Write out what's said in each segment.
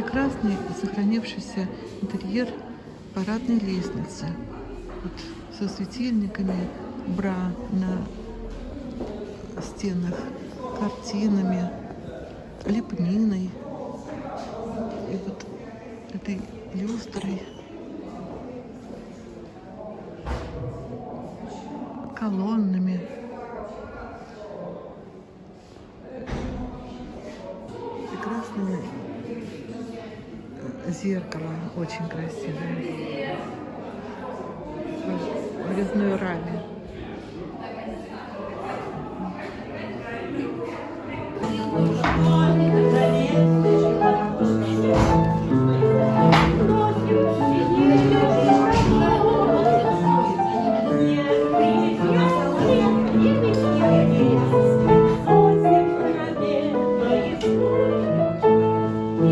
Прекрасный сохранившийся интерьер парадной лестницы. Вот, со светильниками, бра на стенах, картинами, лепниной. И вот этой люстрой. колоннами. Прекрасное зеркало, очень красивое. В резной раме.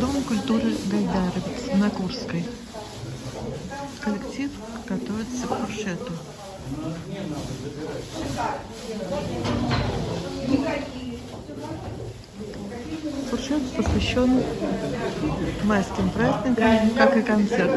Дом культуры Гайдаровец на Курской. Коллектив готовится к фуршету. Фуршет посвящен майским праздникам, как и концерт.